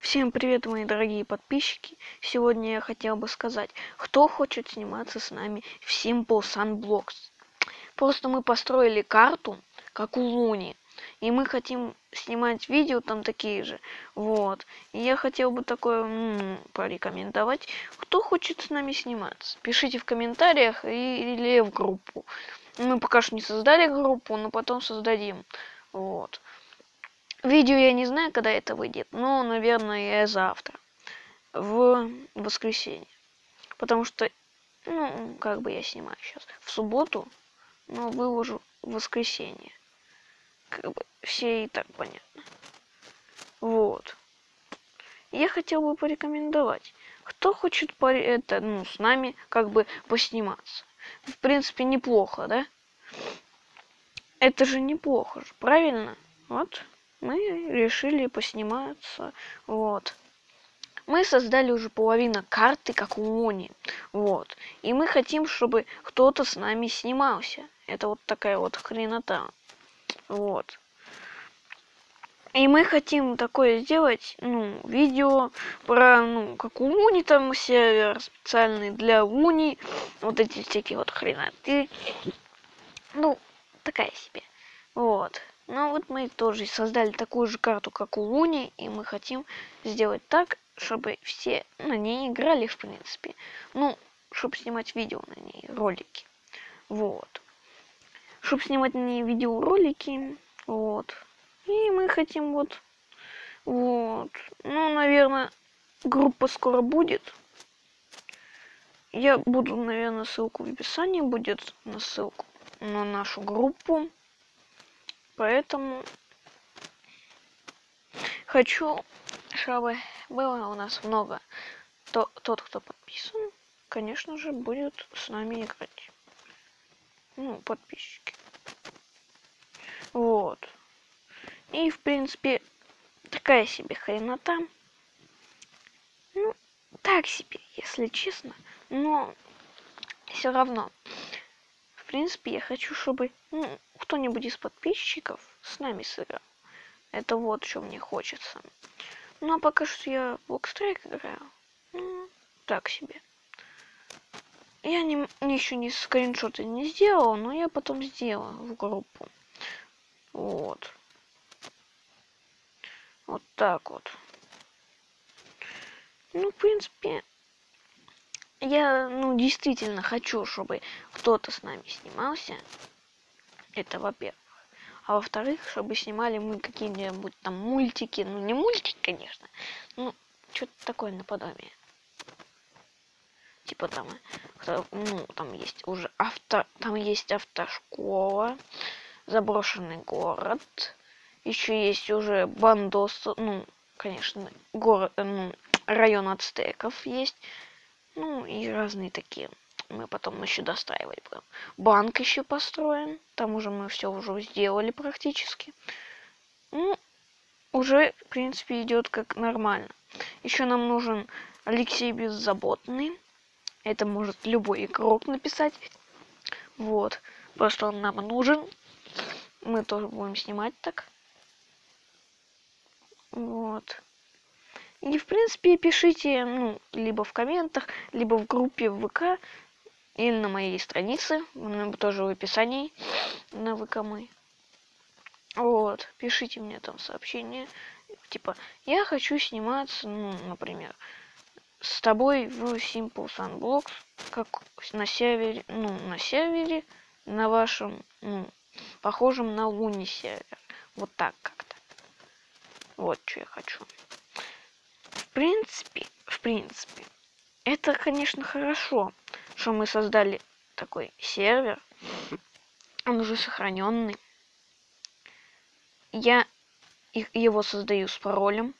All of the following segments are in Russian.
Всем привет, мои дорогие подписчики! Сегодня я хотел бы сказать, кто хочет сниматься с нами в Simple Sunblocks. Просто мы построили карту, как у Луни, и мы хотим снимать видео там такие же. Вот. И я хотел бы такое м-м, порекомендовать. Кто хочет с нами сниматься? Пишите в комментариях или в группу. Мы пока что не создали группу, но потом создадим. Вот. Видео я не знаю, когда это выйдет, но, наверное, завтра. В воскресенье. Потому что, ну, как бы я снимаю сейчас. В субботу, но выложу в воскресенье. Как бы все и так понятно. Вот. Я хотел бы порекомендовать. Кто хочет по это, ну, с нами как бы посниматься. В принципе, неплохо, да? Это же неплохо же, правильно? Вот мы решили посниматься. Вот. Мы создали уже половину карты, как у Мони. Вот. И мы хотим, чтобы кто-то с нами снимался. Это вот такая вот хренота. Вот. И мы хотим такое сделать, ну, видео про, ну, как у Уни там сервер специальный для Уни. Вот эти всякие вот хреноты. Ну, такая себе. Вот. Ну вот мы тоже создали такую же карту, как у Луни, и мы хотим сделать так, чтобы все на ней играли, в принципе. Ну, чтобы снимать видео на ней, ролики. Вот. Чтобы снимать на ней видеоролики, вот. И мы хотим вот, вот. Ну, наверное, группа скоро будет. Я буду, наверное, ссылку в описании будет на ссылку на нашу группу. Поэтому хочу, чтобы было у нас много. То, тот, кто подписан, конечно же, будет с нами играть. Ну, подписчики. Вот. И, в принципе, такая себе хренота. Ну, так себе, если честно. Но все равно. В принципе, я хочу, чтобы ну, кто-нибудь из подписчиков с нами сыграл. Это вот что мне хочется. Ну, а пока что я в Блокстрайк играю. Ну, так себе. Я не, еще не скриншоты не сделал, но я потом сделаю в группу. Вот. Вот так вот. Ну, в принципе, я, ну, действительно хочу, чтобы кто-то с нами снимался. Это во-первых. А во-вторых, чтобы снимали мы какие-нибудь там мультики. Ну, не мультики, конечно. Ну, что-то такое наподобие. Типа там, ну, там есть уже авто, там есть автошкола, заброшенный город. Еще есть уже бандос, ну, конечно, город, ну, район ацтеков есть. Ну, и разные такие мы потом еще достраивали прям. Банк еще построен. Там уже мы все уже сделали практически. Ну, уже, в принципе, идет как нормально. Еще нам нужен Алексей Беззаботный. Это может любой игрок написать. Вот. Просто он нам нужен. Мы тоже будем снимать так. Вот. И, в принципе, пишите, ну, либо в комментах, либо в группе ВК, или на моей странице, тоже в описании на ВК Вот, пишите мне там сообщение, типа, я хочу сниматься, ну, например, с тобой в Simple Sunblocks, как на сервере, ну, на сервере, на вашем, ну, похожем на Луни сервер. Вот так как-то. Вот что я хочу. В принципе, в принципе, это, конечно, хорошо что мы создали такой сервер. Он уже сохраненный. Я его создаю с паролем,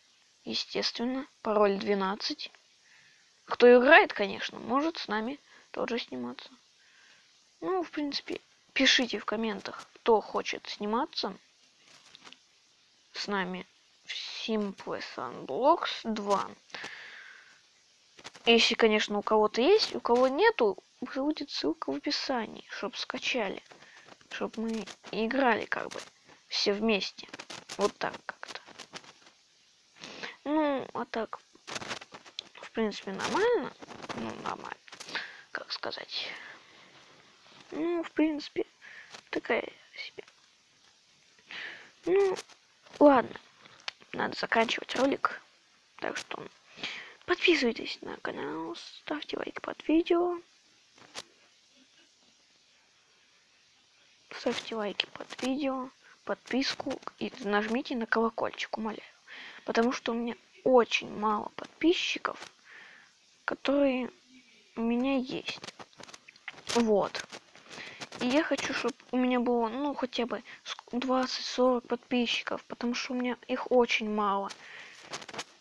естественно. Пароль 12. Кто играет, конечно, может с нами тоже сниматься. Ну, в принципе, пишите в комментах, кто хочет сниматься с нами в Simple Sunblocks 2. Если, конечно, у кого-то есть, у кого нету, будет ссылка в описании, чтобы скачали. Чтобы мы играли как бы все вместе. Вот так как-то. Ну, а так, в принципе, нормально. Ну, нормально. Как сказать. Ну, в принципе, такая себе. Ну, ладно. Надо заканчивать ролик. Так что подписывайтесь на канал, ставьте лайк под видео. Ставьте лайки под видео, подписку и нажмите на колокольчик, умоляю. Потому что у меня очень мало подписчиков, которые у меня есть. Вот. И я хочу, чтобы у меня было, ну, хотя бы 20-40 подписчиков, потому что у меня их очень мало.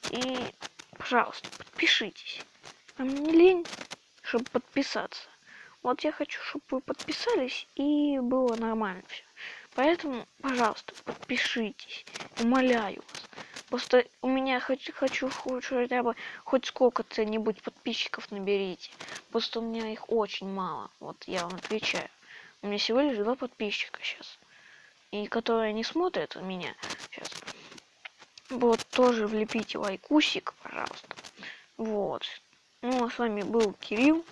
И, пожалуйста, подпишитесь. Мне не лень, чтобы подписаться. Вот я хочу, чтобы вы подписались и было нормально все. Поэтому, пожалуйста, подпишитесь. Умоляю вас. Просто у меня хочу, хочу хотя бы хоть сколько-то-нибудь подписчиков наберите. Просто у меня их очень мало. Вот я вам отвечаю. У меня всего лишь два подписчика сейчас. И которые не смотрят меня сейчас. Вот, тоже влепите лайкусик, пожалуйста. Вот. Ну, а с вами был Кирилл.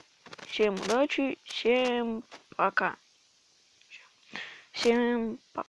Всем удачи, всем пока. Всем пока.